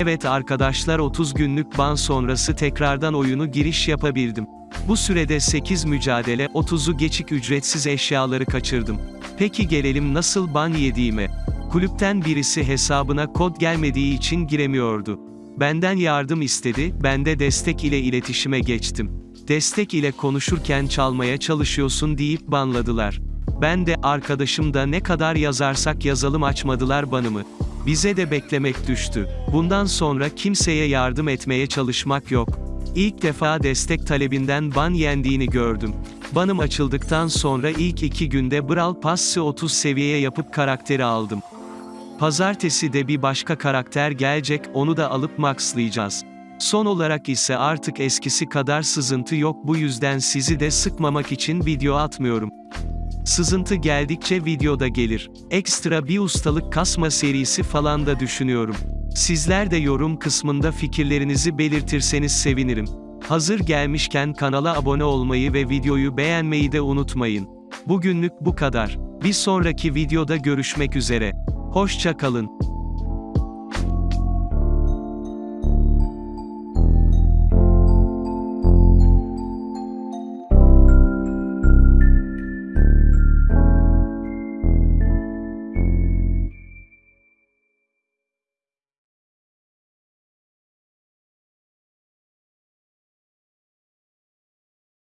Evet arkadaşlar 30 günlük ban sonrası tekrardan oyunu giriş yapabildim. Bu sürede 8 mücadele, 30'u geçik ücretsiz eşyaları kaçırdım. Peki gelelim nasıl ban yediğime. Kulüpten birisi hesabına kod gelmediği için giremiyordu. Benden yardım istedi, ben de destek ile iletişime geçtim. Destek ile konuşurken çalmaya çalışıyorsun deyip banladılar. Ben de, arkadaşım da ne kadar yazarsak yazalım açmadılar banımı. Bize de beklemek düştü. Bundan sonra kimseye yardım etmeye çalışmak yok. İlk defa destek talebinden ban yendiğini gördüm. Banım açıldıktan sonra ilk iki günde Brawl Pass'ı 30 seviyeye yapıp karakteri aldım. Pazartesi de bir başka karakter gelecek, onu da alıp maxlayacağız. Son olarak ise artık eskisi kadar sızıntı yok bu yüzden sizi de sıkmamak için video atmıyorum. Sızıntı geldikçe videoda gelir. Ekstra bir ustalık kasma serisi falan da düşünüyorum. Sizler de yorum kısmında fikirlerinizi belirtirseniz sevinirim. Hazır gelmişken kanala abone olmayı ve videoyu beğenmeyi de unutmayın. Bugünlük bu kadar. Bir sonraki videoda görüşmek üzere. Hoşça kalın.